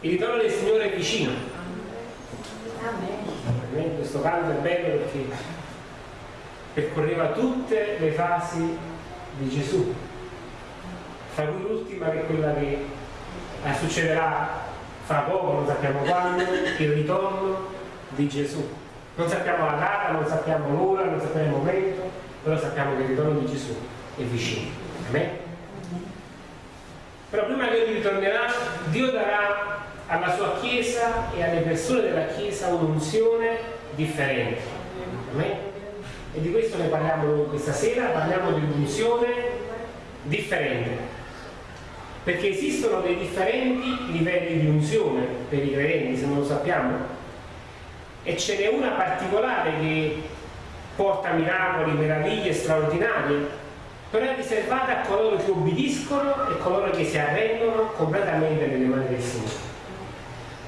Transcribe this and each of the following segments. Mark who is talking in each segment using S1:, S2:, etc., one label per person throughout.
S1: il ritorno del Signore è vicino. Amen. Questo canto è bello perché percorreva tutte le fasi di Gesù, fra cui l'ultima che è quella che eh, succederà fra poco, non sappiamo quando, il ritorno di Gesù. Non sappiamo la data, non sappiamo l'ora, non sappiamo il momento, però sappiamo che il ritorno di Gesù è vicino. Amen? Però prima che lui ritornerà, Dio darà alla sua Chiesa e alle persone della Chiesa un'unzione differente. E di questo ne parliamo questa sera, parliamo di un'unzione differente. Perché esistono dei differenti livelli di unzione per i credenti, se non lo sappiamo. E ce n'è una particolare che porta miracoli, meraviglie straordinarie, però è riservata a coloro che obbediscono e coloro che si arrendono completamente nelle mani del Signore.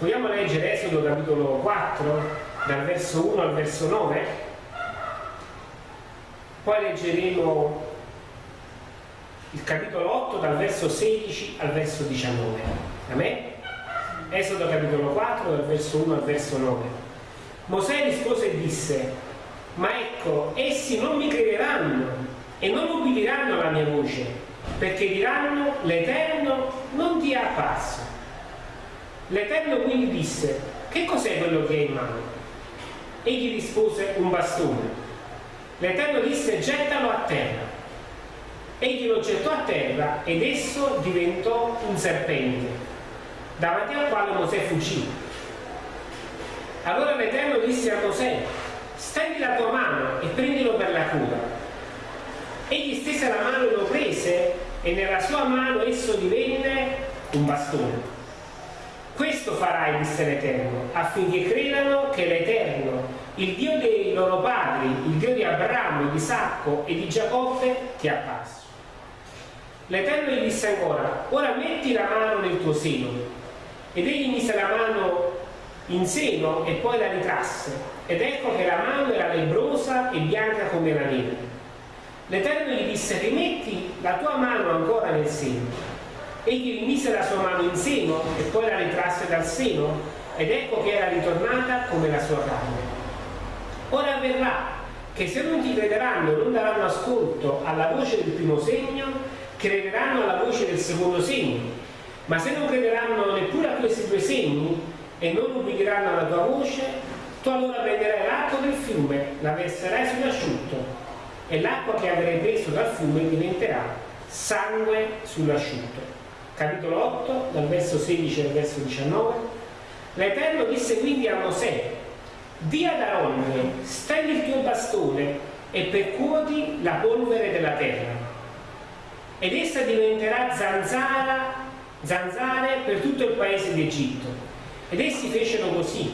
S1: Vogliamo leggere Esodo capitolo 4, dal verso 1 al verso 9? Poi leggeremo il capitolo 8 dal verso 16 al verso 19. Amen? Esodo capitolo 4 dal verso 1 al verso 9. Mosè rispose e disse, ma ecco, essi non mi crederanno e non ubbidiranno alla mia voce, perché diranno, l'Eterno non ti è apparso. L'Eterno quindi disse, che cos'è quello che hai in mano? Egli rispose, un bastone. L'Eterno disse, gettalo a terra. Egli lo gettò a terra ed esso diventò un serpente, davanti al quale Mosè fuggì. Allora l'Eterno disse a Mosè, stendi la tua mano e prendilo per la cura. Egli stese la mano e lo prese e nella sua mano esso divenne un bastone. Questo farai, disse l'Eterno, affinché credano che l'Eterno, il Dio dei loro padri, il Dio di Abramo, di Isacco e di Giacobbe, ti ha apparso. L'Eterno gli disse ancora, ora metti la mano nel tuo seno. Ed egli mise la mano in seno e poi la ritrasse. Ed ecco che la mano era lebrosa e bianca come la neve. L'Eterno gli disse, rimetti la tua mano ancora nel seno. Egli mise la sua mano in seno e poi la ritrasse dal seno ed ecco che era ritornata come la sua carne. Ora avverrà che se non ti crederanno non daranno ascolto alla voce del primo segno, crederanno alla voce del secondo segno, ma se non crederanno neppure a questi due segni e non ubbidiranno alla tua voce, tu allora prenderai l'acqua del fiume, la verserai sull'asciutto e l'acqua che avrai preso dal fiume diventerà sangue sull'asciutto. Capitolo 8, dal verso 16 al verso 19. L'Eterno disse quindi a Mosè, di ad Aronne, stendi il tuo bastone e percuoti la polvere della terra ed essa diventerà zanzara, zanzare per tutto il paese d'Egitto. Ed essi fecero così.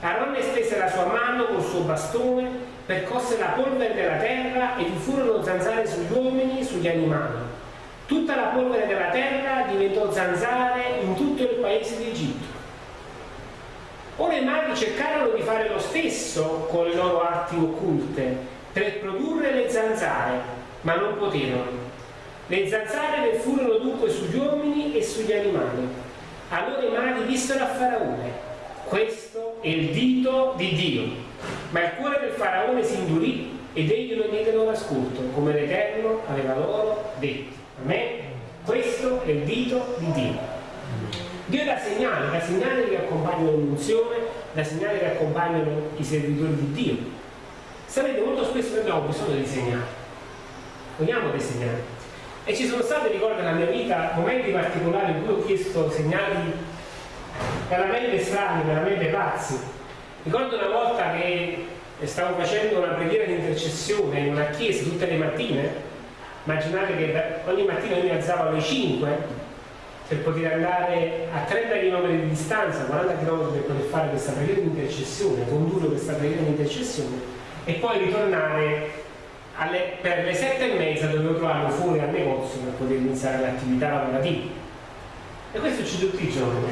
S1: Aaron stese la sua mano col suo bastone, percosse la polvere della terra e vi furono zanzare sugli uomini e sugli animali. Tutta la polvere della terra diventò zanzare in tutto il paese d'Egitto. Ora i maghi cercarono di fare lo stesso con le loro arti occulte per produrre le zanzare, ma non poterono le zanzare ne furono dunque sugli uomini e sugli animali. Allora i maghi dissero a Faraone, questo è il dito di Dio. Ma il cuore del Faraone si indurì ed egli non diede loro ascolto, come l'Eterno aveva loro detto. Amen? Questo è il dito di Dio. Dio dà segnali, dà segnali che accompagnano l'unzione, dà segnali che accompagnano i servitori di Dio. Sapete, molto spesso noi abbiamo bisogno di segnali. Vogliamo dei segnali. E ci sono stati, ricordo nella mia vita, momenti particolari in cui ho chiesto segnali veramente strani, veramente pazzi. Ricordo una volta che stavo facendo una preghiera di intercessione in una chiesa tutte le mattine. Immaginate che ogni mattina io mi alzavo alle 5 per poter andare a 30 km di distanza, 40 km per poter fare questa preghiera di intercessione, condurre questa preghiera di intercessione e poi ritornare alle, per le sette e mezza dovevo trovarlo fuori al negozio per poter iniziare l'attività lavorativa. E questo ci tutti i giorni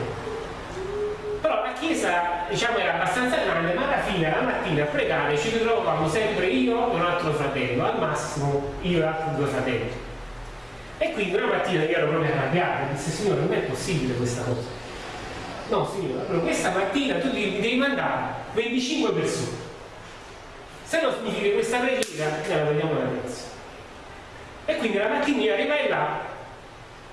S1: chiesa diciamo era abbastanza grande ma alla fine la mattina a pregare ci ritrovavamo sempre io e un altro fratello al massimo io e altri due fratelli e quindi una mattina io ero proprio arrabbiato disse signore non è possibile questa cosa No, allora questa mattina tu devi, devi mandare 25 persone. Se no significa che questa preghiera noi la vediamo la terza. E quindi la mattina arrivai là,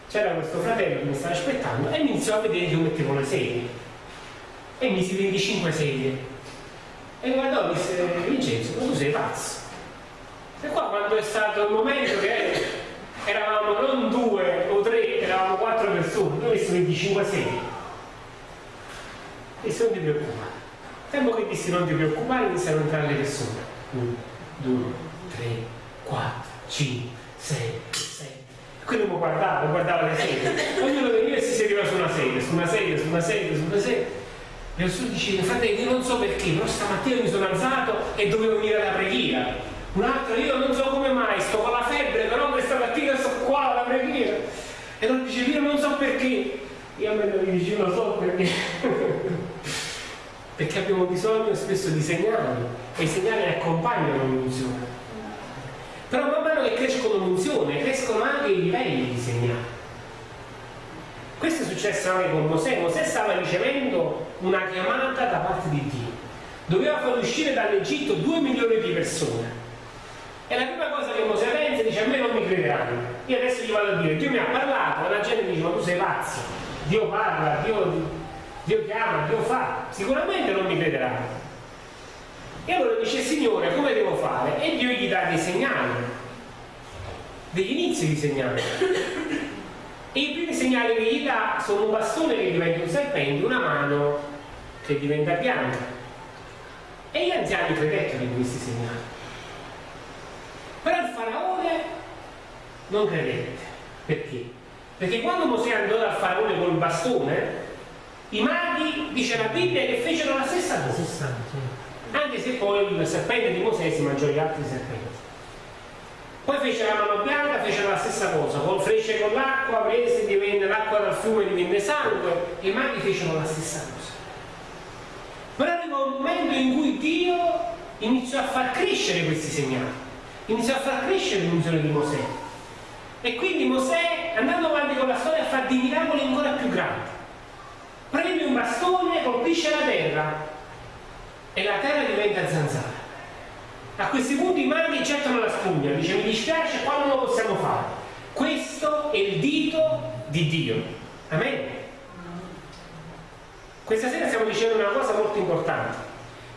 S1: c'era questo fratello che mi stava aspettando e iniziò a vedere che io mettevo le sedie. E misi 25 sedie. E guardò e disse, Vincenzo, tu sei pazzo. E qua quando è stato il momento che eravamo non due o tre, eravamo quattro persone, noi messo 25 sedie e se non ti preoccupare. Tempo che dissi non ti preoccupare iniziano a entrare le persone. 1, 2, 3, 4, 5, 6, 7. Quindi mi guardava, mi guardava le sedie. Ognuno veniva e si sedeva su una sedia, su una sedia, su una sedia, su una sedia. E diceva, fratello, io non so perché, però stamattina mi sono alzato e dovevo venire alla preghiera. Un altro, io non so come mai, sto con la febbre, però questa mattina sto qua alla preghiera. E non diceva, io non so perché. Io a me lo dicevo, lo so perché. perché abbiamo bisogno spesso di segnali e i segnali accompagnano l'unzione. Però man mano che crescono l'unzione, crescono anche i livelli di segnali. Questo è successo anche con Mosè. Mosè stava ricevendo una chiamata da parte di Dio. Doveva far uscire dall'Egitto due milioni di persone. E la prima cosa che Mosè pensa dice a me non mi crederanno. Io adesso gli vado a dire, Dio mi ha parlato, la gente dice ma tu sei pazzo, Dio parla, Dio Dio chiama, Dio fa, sicuramente non mi crederanno. E allora dice Signore come devo fare? E Dio gli dà dei segnali, degli inizi di segnali. E i primi segnali che gli dà sono un bastone che diventa un serpente, una mano che diventa bianca. E gli anziani credettero in questi segnali. Però il faraone non credette. Perché? Perché quando Mosè andò dal faraone col bastone, i maghi, dice la Bibbia, che fecero la stessa cosa. Anche se poi il serpente di Mosè si mangiò gli altri serpenti. Poi fece la mano bianca, fecero la stessa cosa, col fece con l'acqua, prese, divenne l'acqua dal fiume divenne sangue, e i maghi fecero la stessa cosa. Però arrivò un momento in cui Dio iniziò a far crescere questi segnali, iniziò a far crescere l'unzione di Mosè. E quindi Mosè, andando avanti con la storia, fa dei miracoli ancora più grandi prende un bastone, colpisce la terra e la terra diventa zanzara. A questi punti i maghi gettano la spugna, dice mi dispiace, qua non lo possiamo fare. Questo è il dito di Dio. Amen. Questa sera stiamo dicendo una cosa molto importante,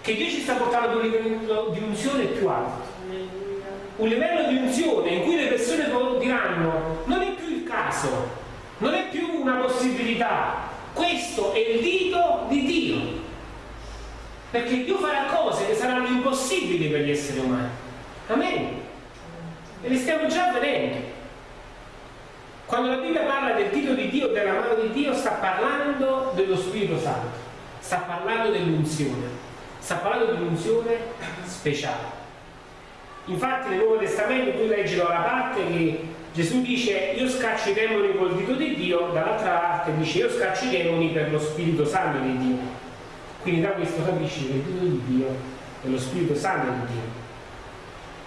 S1: che Dio ci sta portando ad un livello di unzione più alto. Un livello di unzione in cui le persone diranno non è più il caso, non è più una possibilità, questo è il dito di Dio. Perché Dio farà cose che saranno impossibili per gli esseri umani. Amen. E le stiamo già vedendo. Quando la Bibbia parla del dito di Dio, della mano di Dio, sta parlando dello Spirito Santo, sta parlando dell'unzione, sta parlando di un'unzione speciale. Infatti nel Nuovo Testamento tu leggi da una parte che Gesù dice io scaccio i demoni col dito di Dio, dall'altra parte dice io scaccio i demoni per lo Spirito Santo di Dio. Quindi da questo capisci che il dito di Dio è lo Spirito Santo di Dio.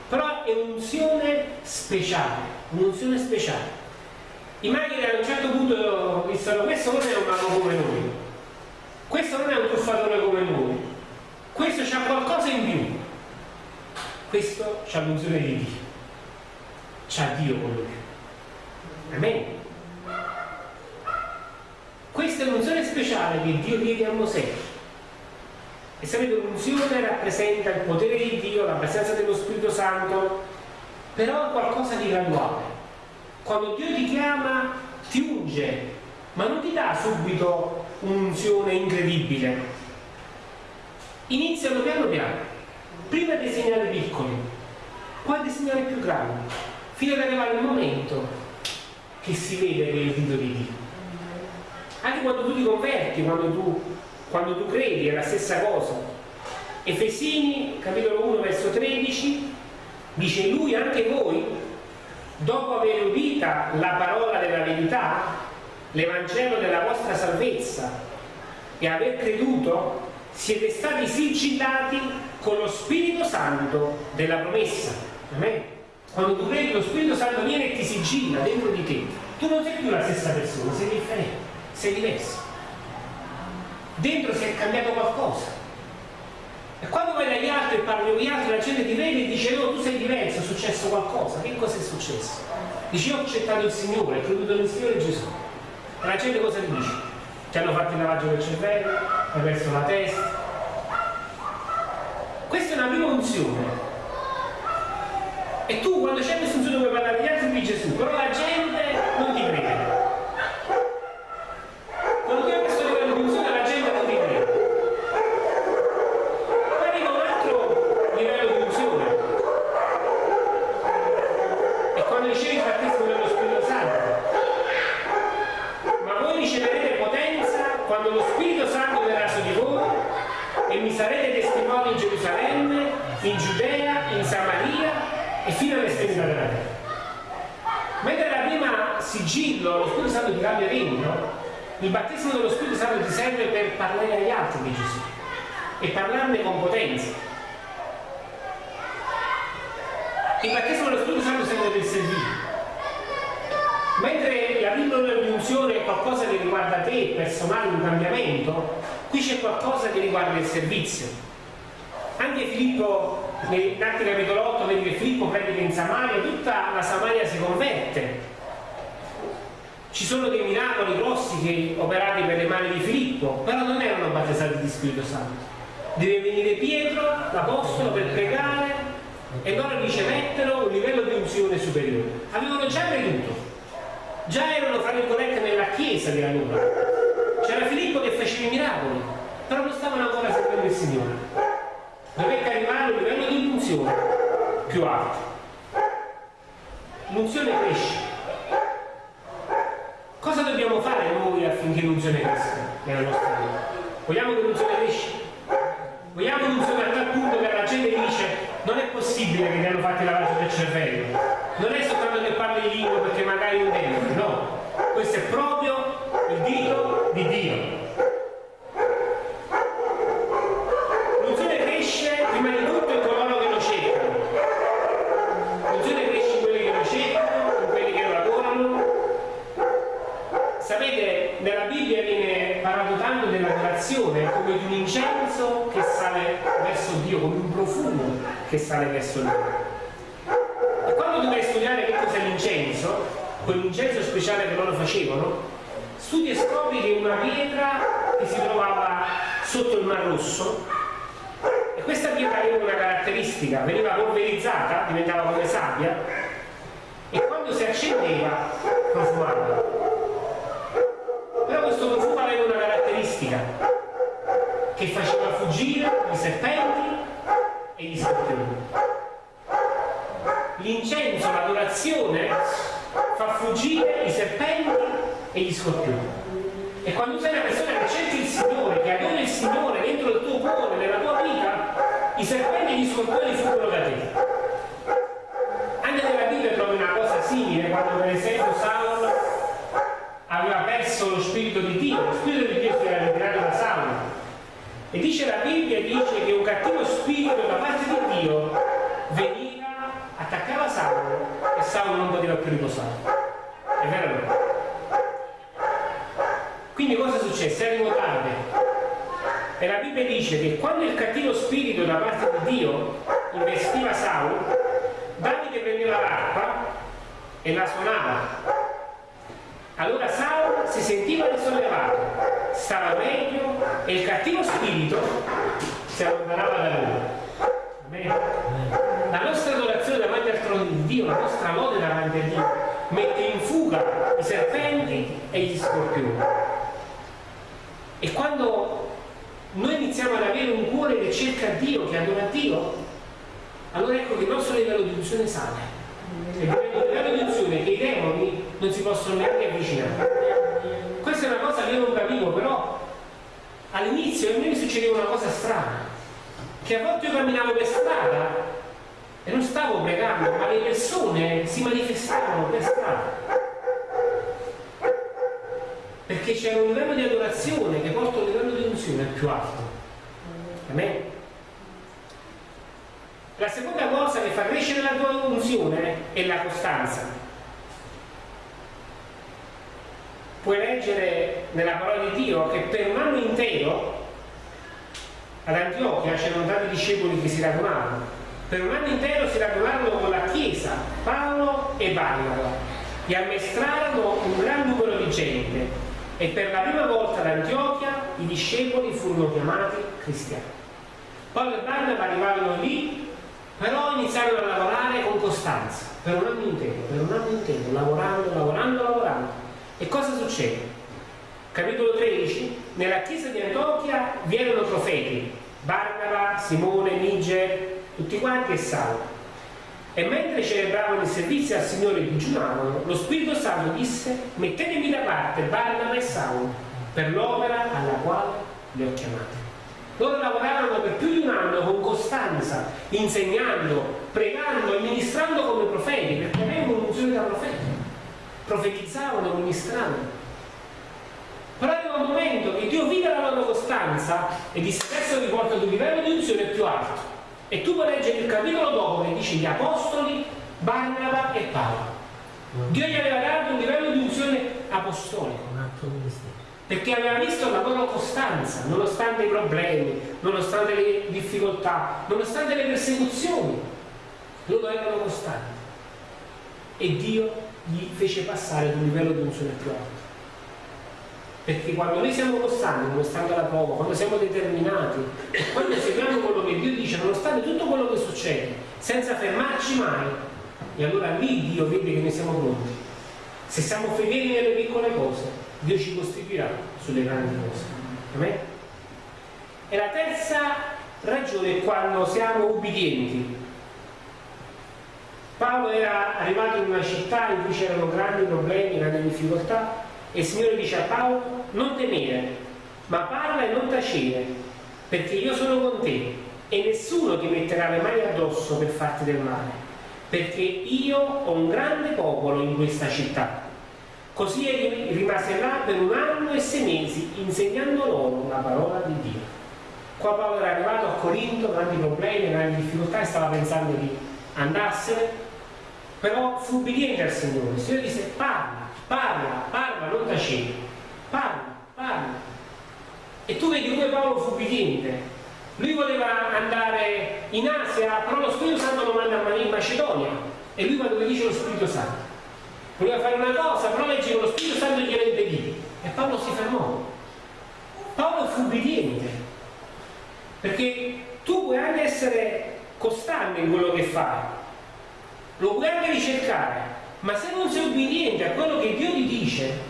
S1: Però è un'unzione speciale, un'unzione speciale. I maghi a un certo punto dissero questo non è un mago come noi, questo non è un truffatore come noi, questo c'ha qualcosa in più, questo c'ha l'unzione di Dio c'ha Dio con lui. Amen. Questa è un'unzione speciale che Dio diede a Mosè. E sapete, l'unzione rappresenta il potere di Dio, la presenza dello Spirito Santo, però è qualcosa di graduale. Quando Dio ti chiama, ti unge, ma non ti dà subito un'unzione incredibile. Iniziano piano piano, prima dei segnali piccoli, poi dei segnali più grandi fino ad arrivare il momento che si vede che è il dito di Dio. Anche quando tu ti converti, quando tu, quando tu credi, è la stessa cosa. Efesini, capitolo 1, verso 13, dice lui, anche voi, dopo aver udita la parola della verità, l'Evangelo della vostra salvezza, e aver creduto, siete stati sigillati con lo Spirito Santo della promessa. Amen. Quando tu credi lo Spirito Santo viene e ti sigilla dentro di te, tu non sei più la stessa persona, sei differente, sei diverso. Dentro si è cambiato qualcosa. E quando vai dagli altri e parli con gli altri, la gente ti vede e dice no, tu sei diverso, è successo qualcosa. Che cosa è successo? Dici io ho accettato il Signore, ho creduto nel Signore Gesù. E la gente cosa ti dice? Ti hanno fatto il lavaggio del cervello, hai perso la testa. Questa è una prima unzione. E tu quando c'è questa unzione puoi parlare agli altri di Gesù, però la gente non ti crede. sigillo, lo Spirito Santo ti cambia regno, il battesimo dello Spirito Santo ti serve per parlare agli altri di Gesù e parlarne con potenza. Il battesimo dello Spirito Santo serve per servire. Mentre la pillola di unzione è qualcosa che riguarda te, personale, un cambiamento, qui c'è qualcosa che riguarda il servizio. Anche Filippo, in Atti capitolo 8, vedi che Filippo predica in Samaria, tutta la Samaria si converte ci sono dei miracoli grossi che operati per le mani di Filippo, però non erano battezzati di Spirito Santo. Deve venire Pietro, l'Apostolo, per pregare e loro ricevettero un livello di unzione superiore. Avevano già creduto, già erano fra virgolette nella chiesa di allora. C'era Filippo che faceva i miracoli, però non stavano ancora servendo il Signore. Dovette arrivare un livello di unzione più alto. L'unzione cresce Cosa dobbiamo fare noi affinché l'unzione cresca nella nostra vita? Vogliamo che l'unzione cresca? Vogliamo l'unzione a tal punto che la gente dice non è possibile che ti hanno fatto il lavaggio del cervello. Non è soltanto che parli in lingua perché magari un tempo, no. Questo è proprio il dito di Dio. Un'adorazione come di un incenso che sale verso Dio, come un profumo che sale verso Dio. E quando a studiare che cos'è l'incenso, quell'incenso speciale che loro facevano, studi e scopri che una pietra che si trovava sotto il Mar Rosso e questa pietra aveva una caratteristica, veniva polverizzata, diventava come sabbia e quando si accendeva profumava. Però questo profumo aveva una caratteristica che fuggire i serpenti e gli scorpioni. L'incenso, l'adorazione, fa fuggire i serpenti e gli scorpioni. E quando sei una persona che cerchi il Signore, che adora il Signore dentro il tuo cuore, nella tua vita, i serpenti e gli scorpioni fuggono da te. Anche nella Bibbia trovi una cosa simile, quando per esempio Saulo aveva perso lo spirito di Dio, lo spirito di Dio si era ritirato da Saulo e dice la Bibbia, dice che un cattivo spirito da parte di Dio veniva, attaccava Saulo e Saulo non poteva più riposare. È vero o no? Quindi cosa è successo? Arrivo tardi. E la Bibbia dice che quando il cattivo spirito da parte di Dio investiva Saulo, Davide prendeva l'arpa e la suonava. Allora Saulo si sentiva risollevato stava meglio e il cattivo spirito si allontanava da lui. La nostra adorazione davanti al trono di Dio, la nostra lode davanti a Dio, mette in fuga i serpenti e gli scorpioni. E quando noi iniziamo ad avere un cuore che cerca Dio, che adora Dio, allora ecco che il nostro livello di unzione sale. E il livello di unzione che i demoni non si possono neanche avvicinare questa è una cosa che io non capivo, però all'inizio a me mi succedeva una cosa strana, che a volte io camminavo per strada e non stavo pregando, ma le persone si manifestavano per strada. Perché c'era un livello di adorazione che porta un livello di unzione più alto. Amen? La seconda cosa che fa crescere la tua unzione è la costanza. puoi leggere nella parola di Dio che per un anno intero ad Antiochia c'erano tanti discepoli che si radunavano. Per un anno intero si radunarono con la Chiesa, Paolo e Barnaba, e ammestrarono un gran numero di gente. E per la prima volta ad Antiochia i discepoli furono chiamati cristiani. Paolo e Barnaba arrivarono lì, però iniziarono a lavorare con costanza, per un anno intero, per un anno intero, lavorando, lavorando, lavorando. E cosa succede? Capitolo 13, nella chiesa di Antiochia vi erano profeti, Barnaba, Simone, Niger, tutti quanti e Saulo. E mentre celebravano il servizio al Signore e digiunavano, lo Spirito Santo disse, mettetemi da parte Barnaba e Saulo per l'opera alla quale li ho chiamati. Loro lavoravano per più di un anno con costanza, insegnando, pregando e ministrando come profeti, perché avevano un'unzione da profeti. Profetizzavano, ministravano. Però arriva un momento che Dio vide la loro costanza e disse adesso vi porto ad un livello di unzione più alto. E tu puoi leggere il capitolo dopo che dice gli apostoli, Barnaba e Paolo. Dio gli aveva dato un livello di unzione apostolico. Perché aveva visto la loro costanza, nonostante i problemi, nonostante le difficoltà, nonostante le persecuzioni. Loro erano costanti. E Dio gli fece passare ad un livello di unzione più alto. Perché quando noi siamo costanti, nonostante la prova, quando siamo determinati, quando seguiamo quello che Dio dice, nonostante tutto quello che succede, senza fermarci mai, e allora lì Dio vede che noi siamo pronti. Se siamo fedeli nelle piccole cose, Dio ci costituirà sulle grandi cose. Amen? E la terza ragione è quando siamo ubbidienti. Paolo era arrivato in una città in cui c'erano grandi problemi, grandi difficoltà, e il Signore dice a Paolo, non temere, ma parla e non tacere, perché io sono con te e nessuno ti metterà le mani addosso per farti del male, perché io ho un grande popolo in questa città. Così rimase là per un anno e sei mesi insegnando loro la parola di Dio. Qua Paolo era arrivato a Corinto, grandi problemi, grandi difficoltà e stava pensando di andarsene, però fu ubbidiente al Signore. Il Signore disse parla, parla, parla, non tacere, parla, parla. E tu vedi come Paolo fu ubbidiente. Lui voleva andare in Asia, però lo Spirito Santo lo manda in Macedonia. E lui quando dice lo Spirito Santo, voleva fare una cosa, però legge che lo Spirito Santo gliela impedì. E Paolo si fermò. Paolo fu ubbidiente. Perché tu puoi anche essere costante in quello che fai, lo puoi anche ricercare, ma se non sei ubbidiente a quello che Dio ti dice,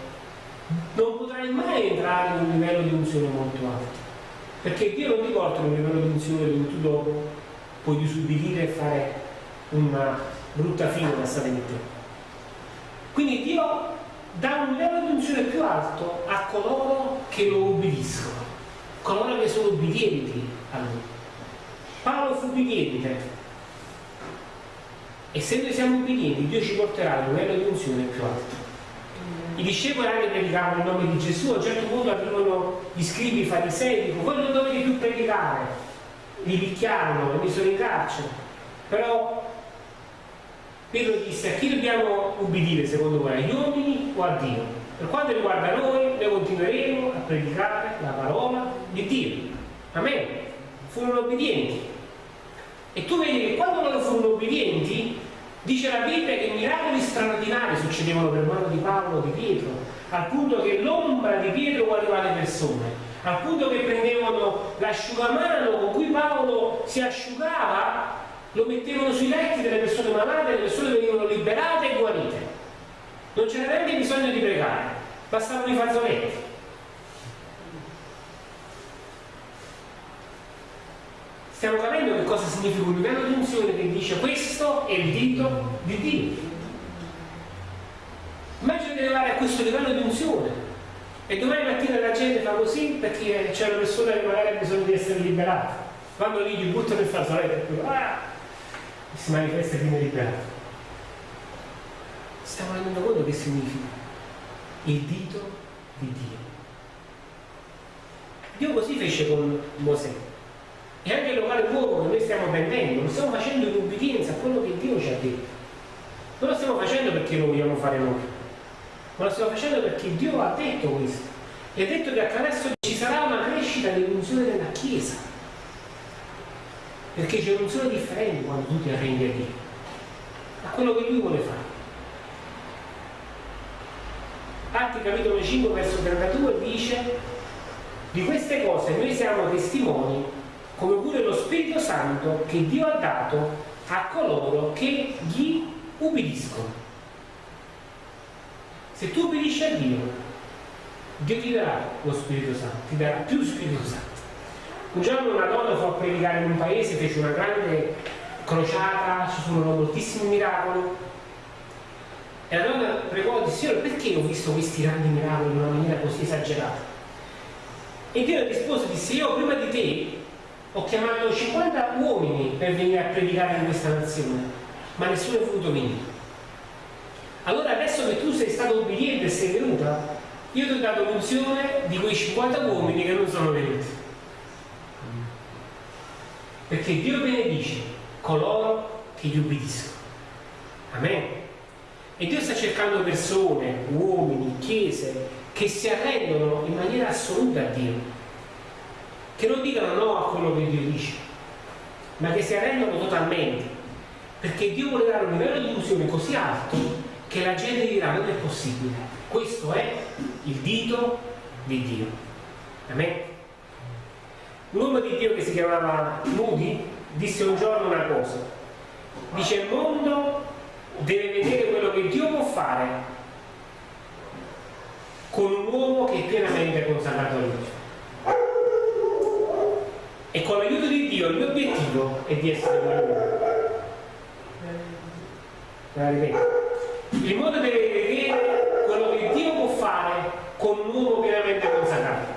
S1: non potrai mai entrare in un livello di unzione molto alto. Perché Dio non ti porta in un livello di unzione dove tu dopo puoi disubbidire e fare una brutta fine da stare in te. Quindi Dio dà un livello di unzione più alto a coloro che lo ubbidiscono, coloro che sono ubbidienti a Lui. Paolo fu ubbidiente, e se noi siamo ubbidienti, Dio ci porterà a un livello di unzione più alto. I discepoli anche predicavano il nome di Gesù, a un certo punto arrivano gli scribi, i farisei, dicono voi non dovete più predicare, li picchiarono, li misero in carcere. Però Pietro disse a chi dobbiamo ubbidire secondo voi, agli uomini o a Dio? Per quanto riguarda noi, noi continueremo a predicare la parola di Dio. Amen. Furono obbedienti. E tu vedi che quando loro furono obbedienti, dice la Bibbia che miracoli straordinari succedevano per mano di Paolo, di Pietro, al punto che l'ombra di Pietro guariva le persone, al punto che prendevano l'asciugamano con cui Paolo si asciugava, lo mettevano sui letti delle persone malate, le persone venivano liberate e guarite. Non c'era neanche bisogno di pregare, bastavano i fazzoletti. Stiamo capendo che cosa significa un livello di unzione che dice questo è il dito di Dio. Immagina di arrivare a questo livello di unzione e domani mattina la gente fa così perché c'è una persona che magari ha bisogno di essere liberata. Vanno lì, gli buttano il fazzoletto e ah, si manifesta e viene liberato. Stiamo rendendo conto che significa il dito di Dio. Dio così fece con Mosè e anche il locale fuoco che noi stiamo prendendo, lo stiamo facendo in ubbidienza a quello che Dio ci ha detto. Non lo stiamo facendo perché lo vogliamo fare noi. ma lo stiamo facendo perché Dio ha detto questo. E ha detto che attraverso ci sarà una crescita dell'unzione della Chiesa. Perché c'è un'unzione differente quando tu ti arrendi a Dio, a quello che Lui vuole fare. Atti capitolo 5 verso 32 dice di queste cose noi siamo testimoni come pure lo Spirito Santo che Dio ha dato a coloro che gli ubbidiscono. Se tu ubbidisci a Dio, Dio ti darà lo Spirito Santo, ti darà più Spirito Santo. Un giorno una donna fu a predicare in un paese, fece una grande crociata, ci furono moltissimi miracoli. E la donna pregò di Signore, perché ho visto questi grandi miracoli in una maniera così esagerata? E Dio rispose e disse, io prima di te ho chiamato 50 uomini per venire a predicare in questa nazione, ma nessuno è voluto venire. Allora adesso che tu sei stato obbediente e sei venuta, io ti ho dato l'unzione di quei 50 uomini che non sono venuti. Perché Dio benedice coloro che gli ubbidiscono. Amen. E Dio sta cercando persone, uomini, chiese, che si arrendono in maniera assoluta a Dio. Che non dicano no a quello che Dio dice, ma che si arrendono totalmente. Perché Dio vuole dare un livello di illusione così alto che la gente dirà non è possibile. Questo è il dito di Dio. Amen. Un di Dio che si chiamava Moody disse un giorno una cosa. Dice il mondo deve vedere quello che Dio può fare con un uomo che è pienamente consacrato a Dio. E con l'aiuto di Dio il mio obiettivo è di essere quell'uomo. La ripeto il mondo deve vedere quello che Dio può fare con un uomo pienamente consacrato.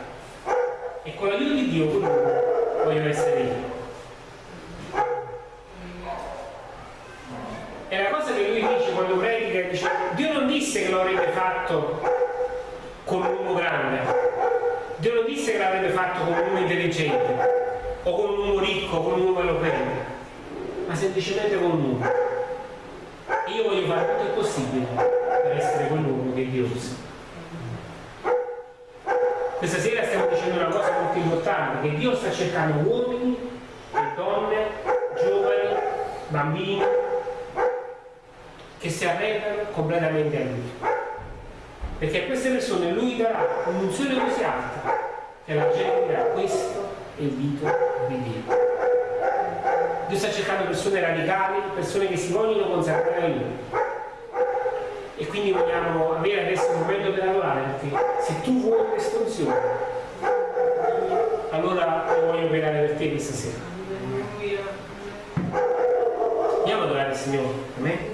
S1: E con l'aiuto di Dio quell'uomo voglio essere io. E la cosa che lui dice quando predica, dice, Dio non disse che lo avrebbe fatto con un uomo grande, Dio non disse che l'avrebbe fatto con un uomo intelligente, o con un uomo ricco, con un uomo eloquente, ma semplicemente con un uomo io voglio fare tutto il possibile per essere quell'uomo che Dio usa. Questa sera stiamo dicendo una cosa molto importante, che Dio sta cercando uomini e donne, giovani, bambini, che si arrendano completamente a Lui. Perché a queste persone Lui darà un'unzione così alta che la gente dirà è il dito di Dio. Sta cercando persone radicali, persone che si vogliono consacrare a Lui. E quindi vogliamo avere adesso un momento per lavorare, perché se tu vuoi questa unzione, allora lo voglio operare per te questa sera. Andiamo ad adorare il Signore. Amen.